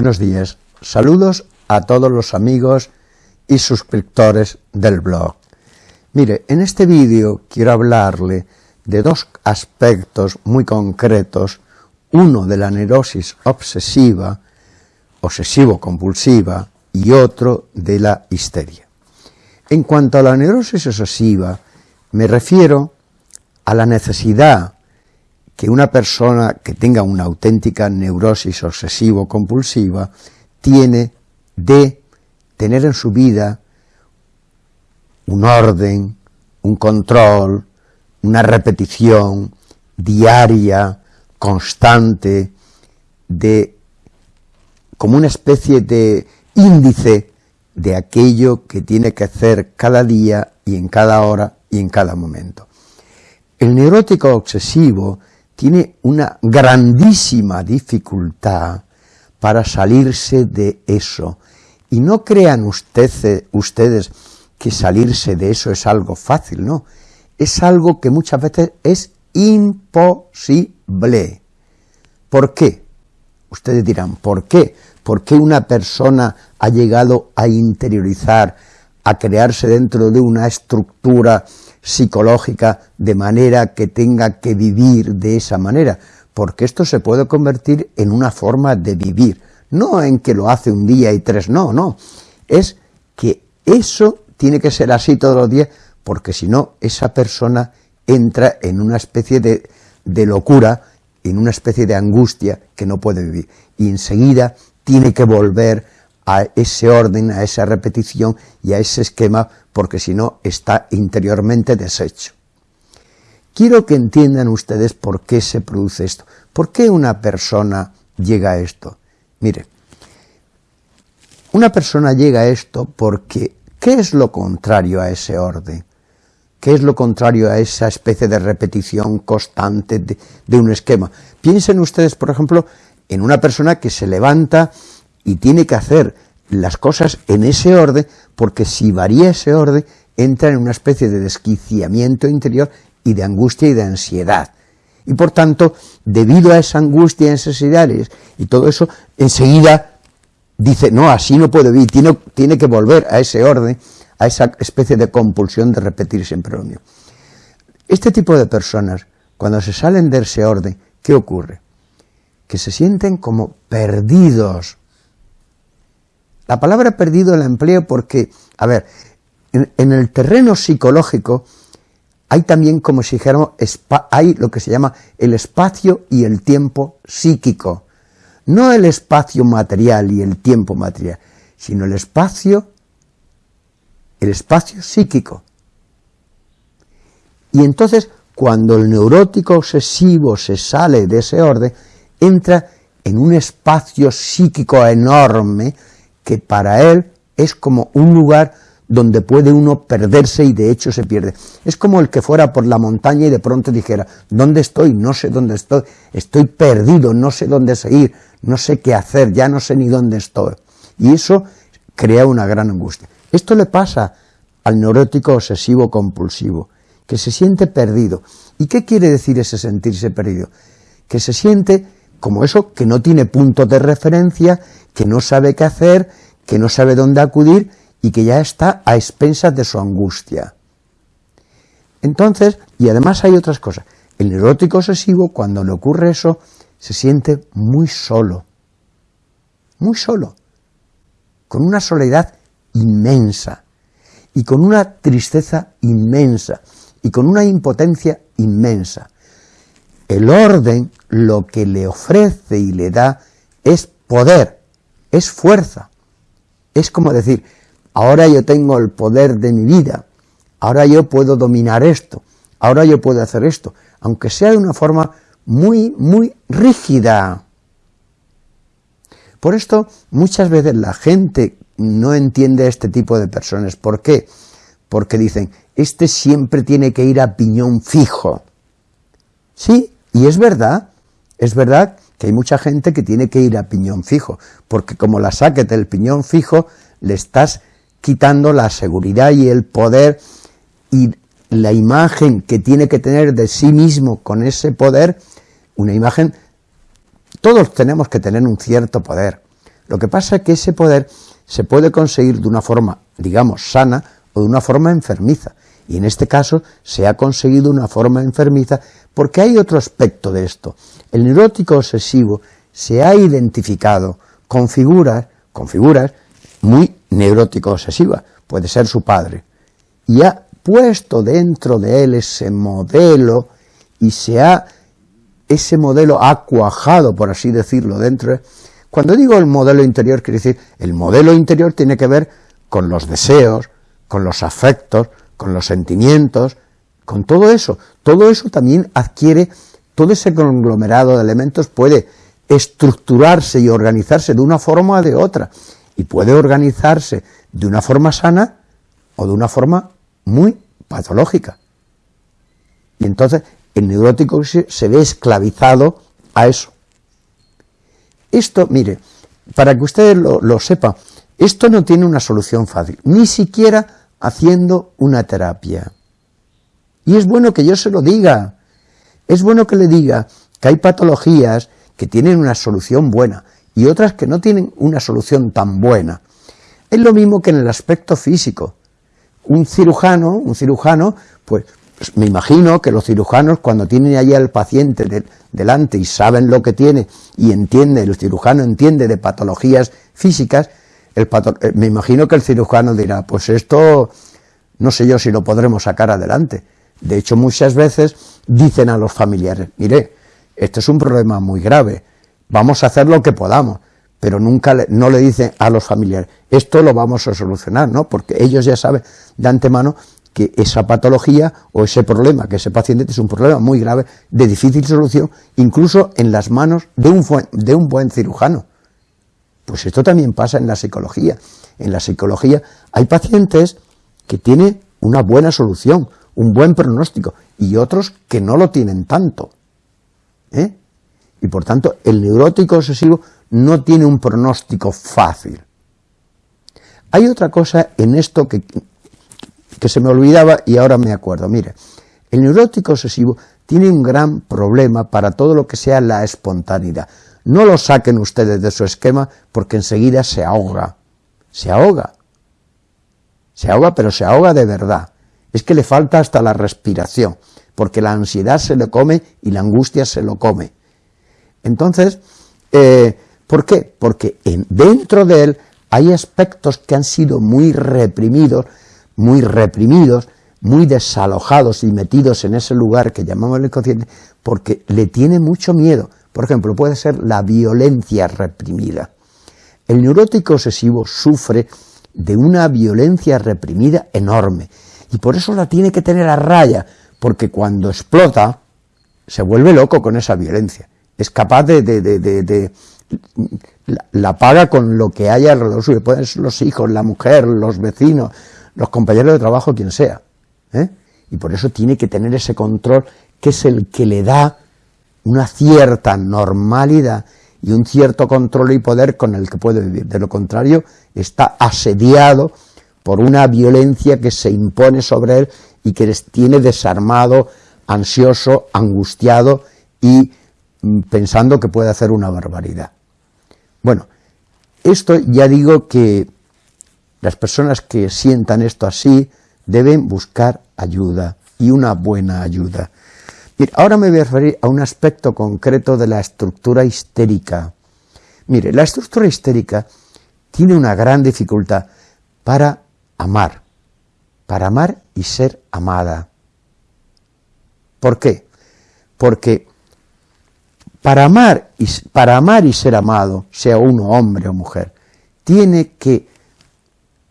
Buenos días, saludos a todos los amigos y suscriptores del blog. Mire, en este vídeo quiero hablarle de dos aspectos muy concretos, uno de la neurosis obsesiva, obsesivo-compulsiva, y otro de la histeria. En cuanto a la neurosis obsesiva, me refiero a la necesidad que una persona que tenga una auténtica neurosis obsesivo-compulsiva tiene de tener en su vida un orden, un control, una repetición diaria, constante, de como una especie de índice de aquello que tiene que hacer cada día y en cada hora y en cada momento. El neurótico obsesivo tiene una grandísima dificultad para salirse de eso. Y no crean ustedes, que salirse de eso es algo fácil, no. Es algo que muchas veces es imposible. ¿Por qué? Ustedes dirán, ¿por qué? ¿Por qué una persona ha llegado a interiorizar, a crearse dentro de una estructura psicológica de manera que tenga que vivir de esa manera? Porque esto se puede convertir en una forma de vivir, no en que lo hace un día y tres, no, no, es que eso tiene que ser así todos los días, porque si no, esa persona entra en una especie de, de locura, en una especie de angustia que no puede vivir, y enseguida tiene que volver a ese orden, a esa repetición y a ese esquema, porque si no está interiormente deshecho. Quiero que entiendan ustedes por qué se produce esto, por qué una persona llega a esto. Mire, una persona llega a esto porque, ¿qué es lo contrario a ese orden? ¿Qué es lo contrario a esa especie de repetición constante de, de un esquema? Piensen ustedes, por ejemplo, en una persona que se levanta y tiene que hacer las cosas en ese orden, porque si varía ese orden, entra en una especie de desquiciamiento interior y de angustia y de ansiedad. Y por tanto, debido a esa angustia y ansiedades y todo eso, enseguida dice, no, así no puede vivir, tiene, que volver a ese orden, a esa especie de compulsión de repetir siempre lo. Este tipo de personas, cuando se salen de ese orden, ¿qué ocurre? que se sienten como perdidos. La palabra perdido la empleo porque, a ver, en, el terreno psicológico hay también, como si dijéramos, hay lo que se llama el espacio y el tiempo psíquico. No el espacio material y el tiempo material, sino el espacio, el espacio psíquico. Y entonces, cuando el neurótico obsesivo se sale de ese orden, entra en un espacio psíquico enorme que para él es como un lugar donde puede uno perderse y de hecho se pierde. Es como el que fuera por la montaña y de pronto dijera, ¿dónde estoy? No sé dónde estoy, estoy perdido, no sé dónde seguir, no sé qué hacer, ya no sé ni dónde estoy. Y eso crea una gran angustia. Esto le pasa al neurótico obsesivo compulsivo, que se siente perdido. ¿Y qué quiere decir ese sentirse perdido? Que se siente como eso que no tiene punto de referencia, que no sabe qué hacer, que no sabe dónde acudir y que ya está a expensas de su angustia. Entonces, y además hay otras cosas, el neurótico obsesivo cuando le ocurre eso se siente muy solo, muy solo, con una soledad inmensa. Y con una tristeza inmensa. Y con una impotencia inmensa. El orden lo que le ofrece y le da es poder, es fuerza. Es como decir, ahora yo tengo el poder de mi vida, ahora yo puedo dominar esto, ahora yo puedo hacer esto, aunque sea de una forma muy, muy rígida. Por esto, muchas veces la gente no entiende a este tipo de personas. ¿Por qué? Porque dicen, este siempre tiene que ir a piñón fijo. Sí, y es verdad, es verdad que hay mucha gente que tiene que ir a piñón fijo, porque como la saques del piñón fijo, le estás quitando la seguridad y el poder y la imagen que tiene que tener de sí mismo con ese poder, una imagen, todos tenemos que tener un cierto poder. Lo que pasa es que ese poder se puede conseguir de una forma, digamos, sana o de una forma enfermiza. Y en este caso se ha conseguido una forma enfermiza porque hay otro aspecto de esto. El neurótico obsesivo se ha identificado con figuras, con figuras muy neurótico obsesivas, puede ser su padre, y ha puesto dentro de él ese modelo y se ha, ese modelo ha cuajado, por así decirlo, dentro de, Cuando digo el modelo interior, quiere decir, el modelo interior tiene que ver con los deseos, con los afectos, con los sentimientos, con todo eso. Todo eso también adquiere, todo ese conglomerado de elementos puede estructurarse y organizarse de una forma o de otra, y puede organizarse de una forma sana o de una forma muy patológica. Y entonces el neurótico se ve esclavizado a eso. Esto, mire, para que ustedes lo, lo sepan, esto no tiene una solución fácil, ni siquiera haciendo una terapia. Y es bueno que yo se lo diga, es bueno que le diga que hay patologías que tienen una solución buena y otras que no tienen una solución tan buena. Es lo mismo que en el aspecto físico. Un cirujano, un cirujano, pues, pues me imagino que los cirujanos cuando tienen allí al paciente delante y saben lo que tiene y entiende, el cirujano entiende de patologías físicas, eh, me imagino que el cirujano dirá, pues esto no sé yo si lo podremos sacar adelante. De hecho, muchas veces dicen a los familiares, mire, este es un problema muy grave, vamos a hacer lo que podamos, pero nunca no le dicen a los familiares, esto lo vamos a solucionar, ¿no? Porque ellos ya saben de antemano que esa patología o ese problema que ese paciente es un problema muy grave, de difícil solución, incluso en las manos de un buen cirujano. Pues esto también pasa en la psicología. En la psicología hay pacientes que tienen una buena solución, un buen pronóstico, y otros que no lo tienen tanto. ¿eh? Y por tanto, el neurótico obsesivo no tiene un pronóstico fácil. Hay otra cosa en esto que, que se me olvidaba y ahora me acuerdo. Mire, el neurótico obsesivo tiene un gran problema para todo lo que sea la espontaneidad. No lo saquen ustedes de su esquema porque enseguida se ahoga. Se ahoga. Se ahoga, pero se ahoga de verdad. Es que le falta hasta la respiración porque la ansiedad se lo come y la angustia se lo come. Entonces, eh, ¿por qué? Porque dentro de él hay aspectos que han sido muy reprimidos, muy reprimidos, muy desalojados y metidos en ese lugar que llamamos el inconsciente, porque le tiene mucho miedo. Por ejemplo, puede ser la violencia reprimida. El neurótico obsesivo sufre de una violencia reprimida enorme, y por eso la tiene que tener a raya, porque cuando explota se vuelve loco con esa violencia, es capaz de, de, de, la, paga con lo que haya alrededor suyo, pueden ser los hijos, la mujer, los vecinos, los compañeros de trabajo, quien sea, ¿eh? y por eso tiene que tener ese control que es el que le da una cierta normalidad y un cierto control y poder con el que puede vivir, de lo contrario está asediado por una violencia que se impone sobre él y que les tiene desarmado, ansioso, angustiado y mm, pensando que puede hacer una barbaridad. Bueno, esto ya digo que las personas que sientan esto así deben buscar ayuda y una buena ayuda. Ahora me voy a referir a un aspecto concreto de la estructura histérica. Mire, la estructura histérica tiene una gran dificultad para amar para amar y ser amada. ¿Por qué? Porque para amar y, para amar y ser amado, sea uno hombre o mujer, tiene que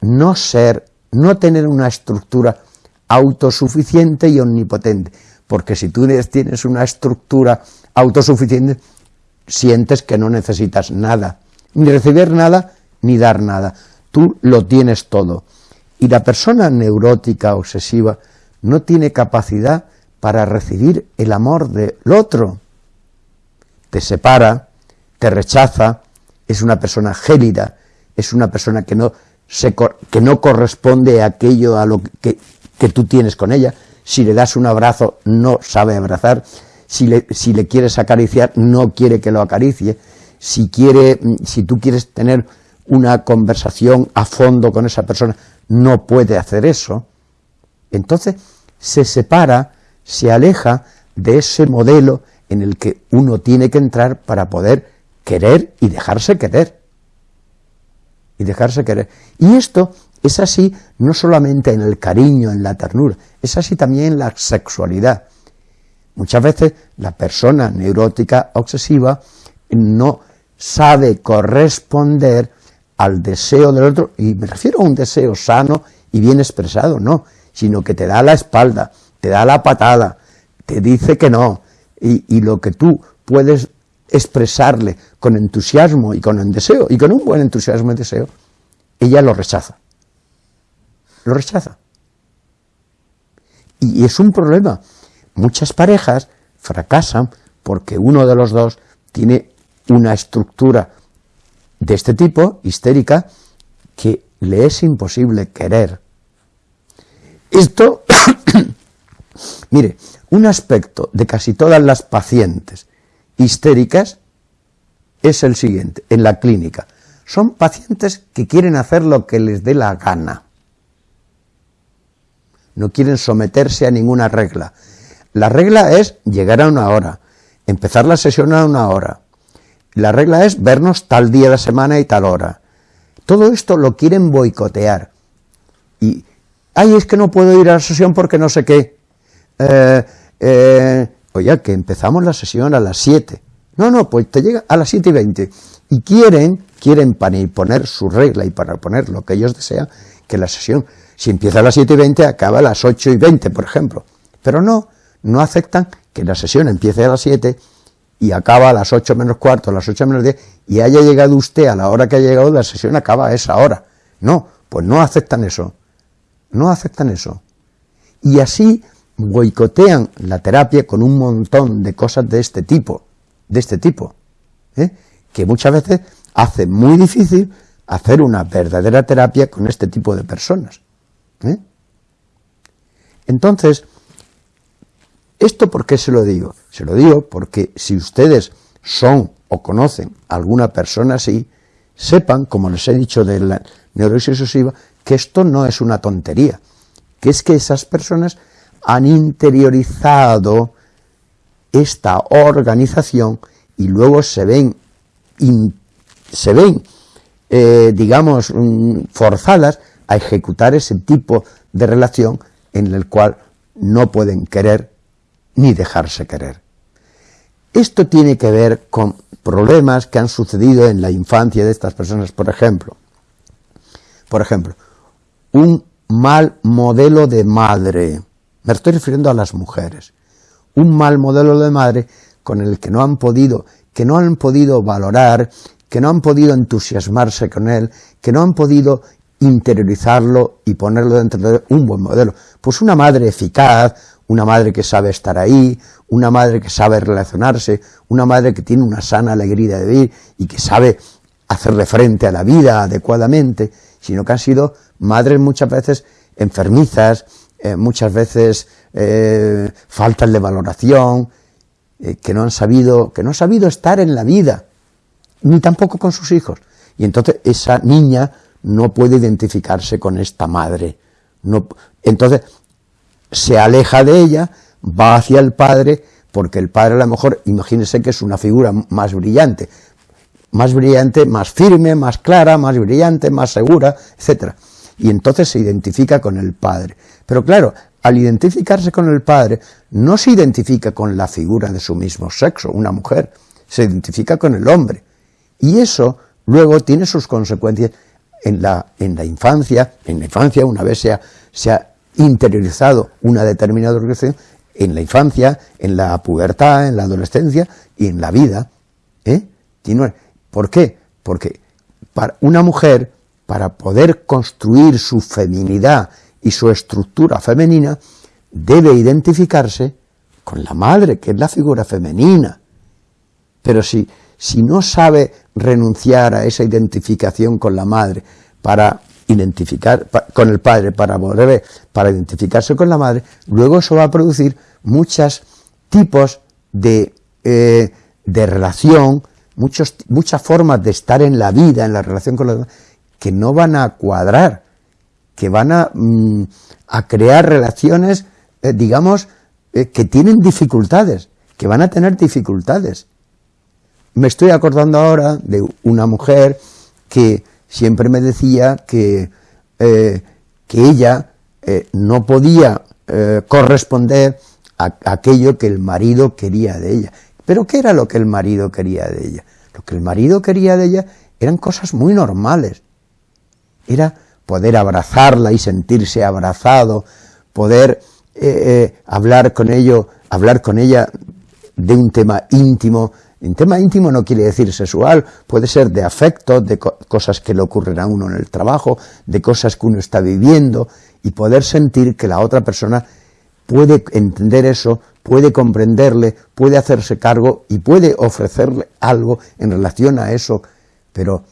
no ser, no tener una estructura autosuficiente y omnipotente, porque si tú tienes una estructura autosuficiente, sientes que no necesitas nada, ni recibir nada, ni dar nada, tú lo tienes todo. Y la persona neurótica, obsesiva, no tiene capacidad para recibir el amor del otro. Te separa, te rechaza, es una persona gélida, es una persona que no, se, que no corresponde a aquello a lo que, que, tú tienes con ella. Si le das un abrazo, no sabe abrazar. Si le, si le quieres acariciar, no quiere que lo acaricie. si, quiere, si tú quieres tener una conversación a fondo con esa persona, no puede hacer eso. Entonces se separa, se aleja de ese modelo en el que uno tiene que entrar para poder querer y dejarse querer. Y dejarse querer. Y esto es así no solamente en el cariño, en la ternura, es así también en la sexualidad. Muchas veces la persona neurótica obsesiva no sabe corresponder al deseo del otro, y me refiero a un deseo sano y bien expresado, no, sino que te da la espalda, te da la patada, te dice que no, y, lo que tú puedes expresarle con entusiasmo y con el deseo, y con un buen entusiasmo y deseo, ella lo rechaza. Lo rechaza. Y es un problema. Muchas parejas fracasan porque uno de los dos tiene una estructura de este tipo, histérica, que le es imposible querer. Esto, mire, un aspecto de casi todas las pacientes histéricas es el siguiente, en la clínica. Son pacientes que quieren hacer lo que les dé la gana. No quieren someterse a ninguna regla. La regla es llegar a una hora, empezar la sesión a una hora, la regla es vernos tal día de la semana y tal hora. Todo esto lo quieren boicotear. Y, ay, es que no puedo ir a la sesión porque no sé qué. Eh, eh, que empezamos la sesión a las 7. No, no, pues te llega a las 7 y 20. Y quieren, quieren para imponer su regla y para poner lo que ellos desean, que la sesión, si empieza a las 7 y 20, acaba a las 8 y 20, por ejemplo. Pero no, no aceptan que la sesión empiece a las 7 y acaba a las 8 menos cuarto, a las 8 menos 10, y haya llegado usted a la hora que ha llegado, la sesión acaba a esa hora. No, pues no aceptan eso. No aceptan eso. Y así boicotean la terapia con un montón de cosas de este tipo, de este tipo, ¿eh? que muchas veces hace muy difícil hacer una verdadera terapia con este tipo de personas. ¿Eh? Entonces, ¿Esto por qué se lo digo? Se lo digo porque si ustedes son o conocen a alguna persona así, sepan, como les he dicho de la neurosis obsesiva, que esto no es una tontería, que es que esas personas han interiorizado esta organización y luego se ven, se ven eh, digamos, mm, forzadas a ejecutar ese tipo de relación en el cual no pueden querer ni dejarse querer. Esto tiene que ver con problemas que han sucedido en la infancia de estas personas, por ejemplo. Por ejemplo, un mal modelo de madre. Me estoy refiriendo a las mujeres. Un mal modelo de madre con el que no han podido, que no han podido valorar, que no han podido entusiasmarse con él, que no han podido interiorizarlo y ponerlo dentro de un buen modelo. Pues una madre eficaz, una madre que sabe estar ahí, una madre que sabe relacionarse, una madre que tiene una sana alegría de vivir y que sabe hacerle frente a la vida adecuadamente, sino que han sido madres muchas veces enfermizas, eh, muchas veces eh, faltas de valoración, eh, que no han sabido, que no han sabido estar en la vida, ni tampoco con sus hijos. Y entonces esa niña no puede identificarse con esta madre. No, entonces se aleja de ella, va hacia el padre, porque el padre a lo mejor, imagínense que es una figura más brillante, más brillante, más firme, más clara, más brillante, más segura, etc. Y entonces se identifica con el padre. Pero claro, al identificarse con el padre, no se identifica con la figura de su mismo sexo, una mujer, se identifica con el hombre. Y eso luego tiene sus consecuencias en la, en la infancia, en la infancia una vez se se ha interiorizado una determinada organización en la infancia, en la pubertad, en la adolescencia y en la vida. ¿eh? ¿Por qué? Porque para una mujer, para poder construir su feminidad y su estructura femenina, debe identificarse con la madre, que es la figura femenina. Pero si, si no sabe renunciar a esa identificación con la madre para identificar con el padre para volver, para identificarse con la madre, luego eso va a producir muchos tipos de, eh, de relación muchos, muchas formas de estar en la vida, en la relación con los demás, que no van a cuadrar, que van a, mm, a crear relaciones, eh, digamos, eh, que tienen dificultades, que van a tener dificultades. Me estoy acordando ahora de una mujer que siempre me decía que, eh, que ella no podía corresponder a, a aquello que el marido quería de ella. Pero ¿qué era lo que el marido quería de ella? Lo que el marido quería de ella eran cosas muy normales. Era poder abrazarla y sentirse abrazado, poder eh, eh, hablar con ello, hablar con ella de un tema íntimo. Tema íntimo no quiere decir sexual, puede ser de afecto, de cosas que le ocurren a uno en el trabajo, de cosas que uno está viviendo, y poder sentir que la otra persona puede entender eso, puede comprenderle, puede hacerse cargo y puede ofrecerle algo en relación a eso, pero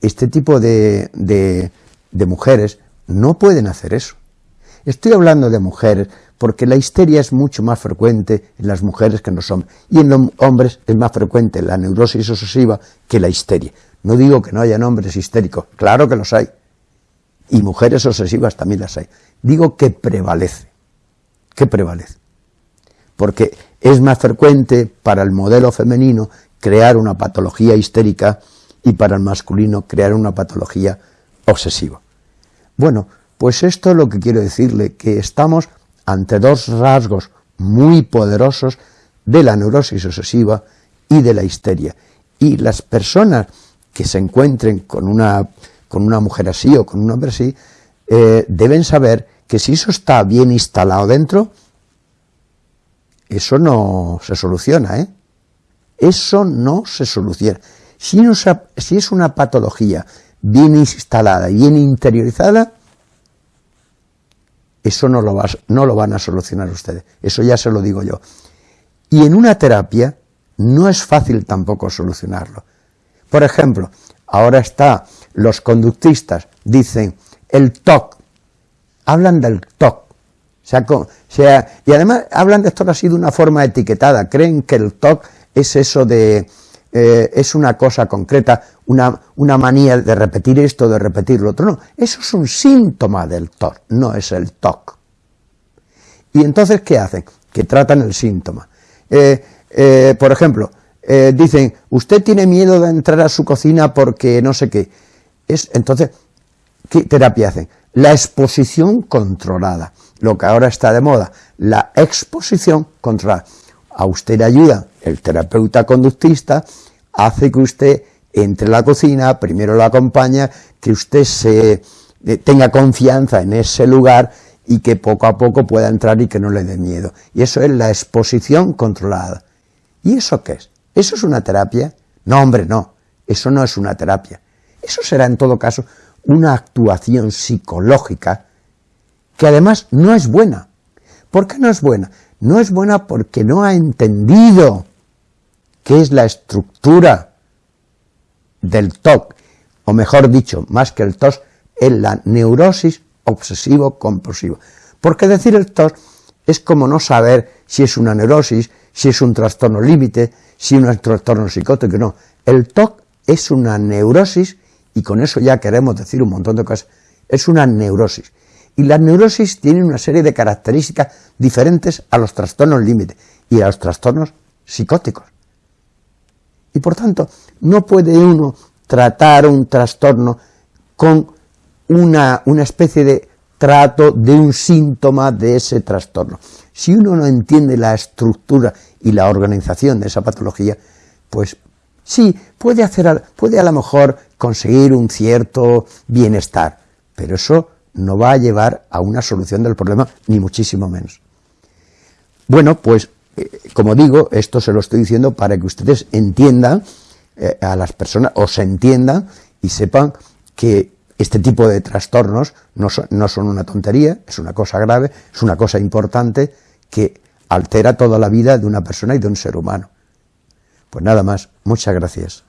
este tipo de, de mujeres no pueden hacer eso. Estoy hablando de mujeres porque la histeria es mucho más frecuente en las mujeres que en los hombres, y en los hombres es más frecuente la neurosis obsesiva que la histeria. No digo que no hayan hombres histéricos, claro que los hay, y mujeres obsesivas también las hay. Digo que prevalece, que prevalece, porque es más frecuente para el modelo femenino crear una patología histérica y para el masculino crear una patología obsesiva. Bueno, pues esto es lo que quiero decirle, que estamos ante dos rasgos muy poderosos de la neurosis obsesiva y de la histeria. Y las personas que se encuentren con una, con una mujer así o con un hombre así, eh, deben saber que si eso está bien instalado dentro, eso no se soluciona, ¿eh? Eso no se soluciona. Si, si es una patología bien instalada, bien interiorizada, eso no lo, no lo van a solucionar ustedes, eso ya se lo digo yo. Y en una terapia no es fácil tampoco solucionarlo. Por ejemplo, ahora está, los conductistas dicen el TOC, hablan del TOC, sea, y además hablan de esto así de una forma etiquetada, creen que el TOC es eso de, eh, es una cosa concreta, una, una, manía de repetir esto, de repetir lo otro. No, eso es un síntoma del TOC, no es el TOC. Y entonces, ¿qué hacen? Que tratan el síntoma. Eh, eh, por ejemplo, dicen, usted tiene miedo de entrar a su cocina porque no sé qué. Es, entonces, ¿qué terapia hacen? La exposición controlada, lo que ahora está de moda, la exposición controlada. A usted le ayuda el terapeuta conductista hace que usted entre la cocina, primero lo acompaña, que usted se eh, tenga confianza en ese lugar y que poco a poco pueda entrar y que no le dé miedo. Y eso es la exposición controlada. ¿Y eso qué es? ¿Eso es una terapia? No, hombre, no. Eso no es una terapia. Eso será en todo caso una actuación psicológica que además no es buena. ¿Por qué no es buena? No es buena porque no ha entendido qué es la estructura del TOC, o mejor dicho, más que el TOC, es la neurosis obsesivo-compulsiva. Porque decir el TOC es como no saber si es una neurosis, si es un trastorno límite, si es un trastorno psicótico, no. El TOC es una neurosis, y con eso ya queremos decir un montón de cosas, es una neurosis. Y las neurosis tienen una serie de características diferentes a los trastornos límite y a los trastornos psicóticos. Y por tanto, no puede uno tratar un trastorno con una, una especie de trato de un síntoma de ese trastorno. Si uno no entiende la estructura y la organización de esa patología, pues sí, puede, hacer, puede a lo mejor conseguir un cierto bienestar, pero eso no va a llevar a una solución del problema, ni muchísimo menos. Bueno, pues como digo, esto se lo estoy diciendo para que ustedes entiendan eh, a las personas, o se entiendan y sepan que este tipo de trastornos no son, no son una tontería, es una cosa grave, es una cosa importante que altera toda la vida de una persona y de un ser humano. Pues nada más, muchas gracias.